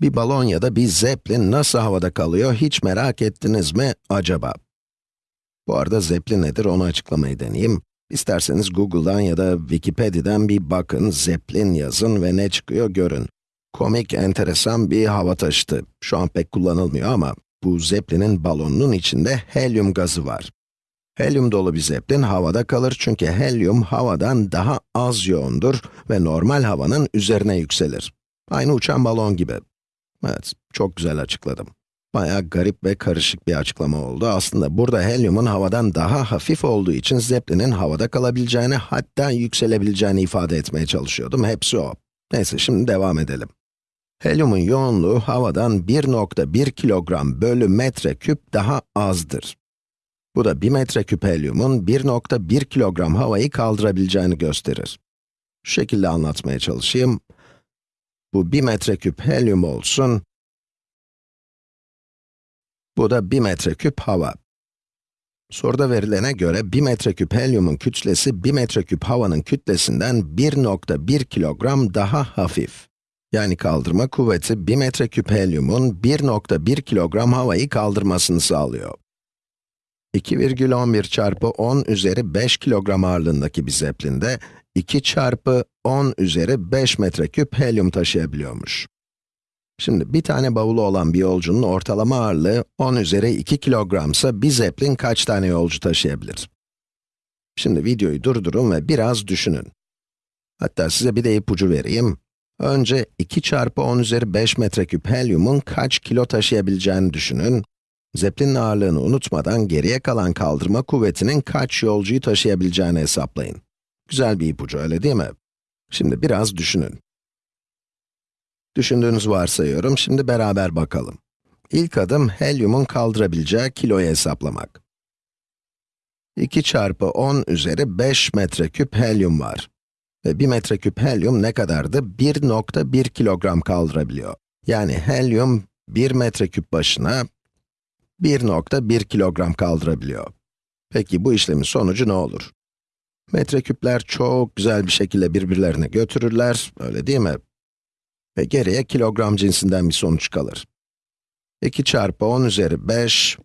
Bir balon ya da bir zeplin nasıl havada kalıyor hiç merak ettiniz mi acaba? Bu arada zeplin nedir onu açıklamayı deneyeyim. İsterseniz Google'dan ya da Wikipedia'dan bir bakın, zeplin yazın ve ne çıkıyor görün. Komik, enteresan bir hava taşıtı. Şu an pek kullanılmıyor ama bu zeplinin balonunun içinde helyum gazı var. Helyum dolu bir zeplin havada kalır çünkü helyum havadan daha az yoğundur ve normal havanın üzerine yükselir. Aynı uçan balon gibi. Evet, çok güzel açıkladım. Bayağı garip ve karışık bir açıklama oldu. Aslında burada helyumun havadan daha hafif olduğu için zeplinin havada kalabileceğini, hatta yükselebileceğini ifade etmeye çalışıyordum. Hepsi o. Neyse, şimdi devam edelim. Helyumun yoğunluğu havadan 1.1 kilogram bölü metre küp daha azdır. Bu da 1 metreküp helyumun 1.1 kilogram havayı kaldırabileceğini gösterir. Şu şekilde anlatmaya çalışayım. Bu 1 metreküp helyum olsun. Bu da 1 metreküp hava. Soruda verilene göre 1 metreküp helyumun kütlesi 1 metreküp havanın kütlesinden 1.1 kilogram daha hafif. Yani kaldırma kuvveti 1 metreküp helyumun 1.1 kilogram havayı kaldırmasını sağlıyor. 2,11 çarpı 10 üzeri 5 kilogram ağırlığındaki bir zeplinde 2 çarpı 10 üzeri 5 metreküp helyum taşıyabiliyormuş. Şimdi bir tane bavulu olan bir yolcunun ortalama ağırlığı 10 üzeri 2 kilogramsa bir zeplin kaç tane yolcu taşıyabilir? Şimdi videoyu durdurun ve biraz düşünün. Hatta size bir de ipucu vereyim. Önce 2 çarpı 10 üzeri 5 metreküp helyumun kaç kilo taşıyabileceğini düşünün. Zeplinin ağırlığını unutmadan geriye kalan kaldırma kuvvetinin kaç yolcuyu taşıyabileceğini hesaplayın. Güzel bir ipucu öyle değil mi? Şimdi biraz düşünün. Düşündüğünüzü varsayıyorum, şimdi beraber bakalım. İlk adım, helyumun kaldırabileceği kiloyu hesaplamak. 2 çarpı 10 üzeri 5 metreküp helyum var. Ve 1 metreküp helyum ne kadardı? 1.1 kilogram kaldırabiliyor. Yani helyum 1 metreküp başına 1.1 kilogram kaldırabiliyor. Peki bu işlemin sonucu ne olur? Metreküpler çok güzel bir şekilde birbirlerine götürürler, öyle değil mi? Ve geriye kilogram cinsinden bir sonuç kalır. 2 çarpı 10 üzeri 5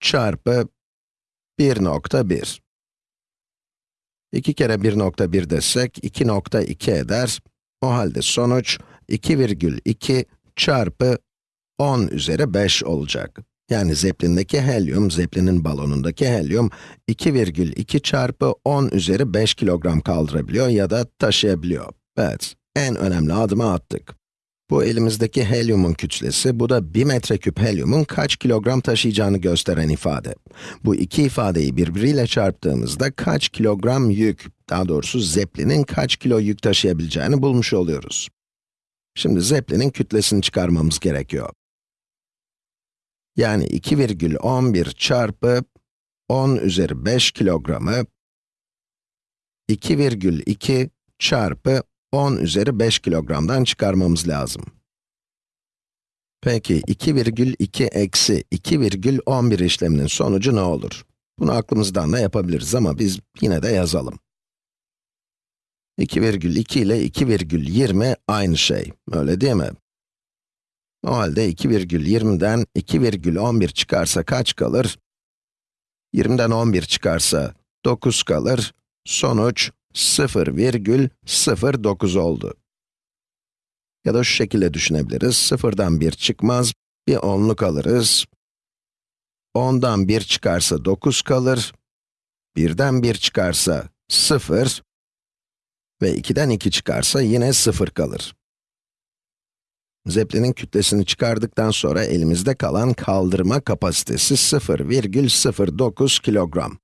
çarpı 1.1. 2 kere 1.1 desek 2.2 eder. O halde sonuç 2,2 çarpı 10 üzeri 5 olacak. Yani zeplindeki helyum, zeplinin balonundaki helyum 2,2 çarpı 10 üzeri 5 kilogram kaldırabiliyor ya da taşıyabiliyor. Evet, en önemli adımı attık. Bu elimizdeki helyumun kütlesi, bu da 1 metreküp helyumun kaç kilogram taşıyacağını gösteren ifade. Bu iki ifadeyi birbiriyle çarptığımızda kaç kilogram yük, daha doğrusu zeplinin kaç kilo yük taşıyabileceğini bulmuş oluyoruz. Şimdi zeplinin kütlesini çıkarmamız gerekiyor. Yani 2,11 çarpı 10 üzeri 5 kilogramı 2,2 çarpı 10 üzeri 5 kilogramdan çıkarmamız lazım. Peki 2,2 eksi 2,11 işleminin sonucu ne olur? Bunu aklımızdan da yapabiliriz ama biz yine de yazalım. 2,2 ile 2,20 aynı şey, öyle değil mi? O halde 2,20'den 2,11 çıkarsa kaç kalır? 20'den 11 çıkarsa 9 kalır. Sonuç 0,09 oldu. Ya da şu şekilde düşünebiliriz. 0'dan 1 çıkmaz, bir onluk alırız. 10'dan 1 çıkarsa 9 kalır. 1'den 1 çıkarsa 0 ve 2'den 2 çıkarsa yine 0 kalır. Zeplinin kütlesini çıkardıktan sonra elimizde kalan kaldırma kapasitesi 0,09 kilogram.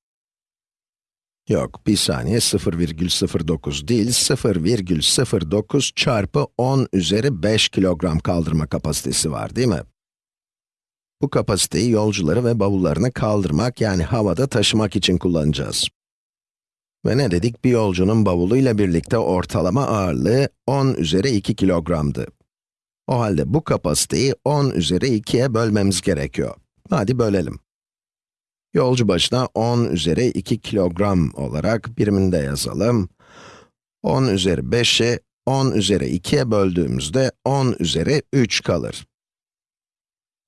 Yok, bir saniye 0,09 değil, 0,09 çarpı 10 üzeri 5 kilogram kaldırma kapasitesi var değil mi? Bu kapasiteyi yolcuları ve bavullarını kaldırmak yani havada taşımak için kullanacağız. Ve ne dedik? Bir yolcunun bavuluyla birlikte ortalama ağırlığı 10 üzeri 2 kilogramdı. O halde bu kapasiteyi 10 üzeri 2'ye bölmemiz gerekiyor. Hadi bölelim. Yolcu başına 10 üzeri 2 kilogram olarak birimini de yazalım. 10 üzeri 5'i 10 üzeri 2'ye böldüğümüzde 10 üzeri 3 kalır.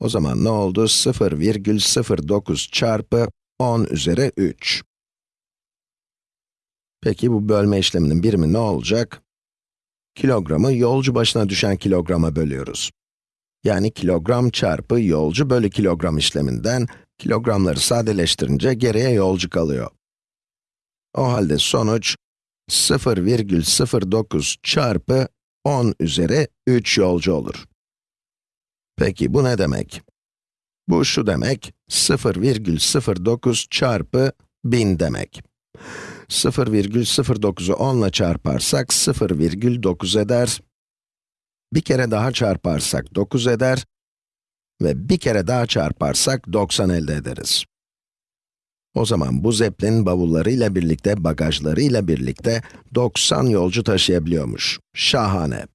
O zaman ne oldu? 0,09 çarpı 10 üzeri 3. Peki bu bölme işleminin birimi ne olacak? Kilogramı yolcu başına düşen kilograma bölüyoruz. Yani kilogram çarpı yolcu bölü kilogram işleminden kilogramları sadeleştirince geriye yolcu kalıyor. O halde sonuç 0,09 çarpı 10 üzeri 3 yolcu olur. Peki bu ne demek? Bu şu demek, 0,09 çarpı 1000 demek. 0,09'u 10 ile çarparsak 0,9 eder. Bir kere daha çarparsak 9 eder. Ve bir kere daha çarparsak 90 elde ederiz. O zaman bu zeplin bavullarıyla birlikte, bagajlarıyla birlikte 90 yolcu taşıyabiliyormuş. Şahane.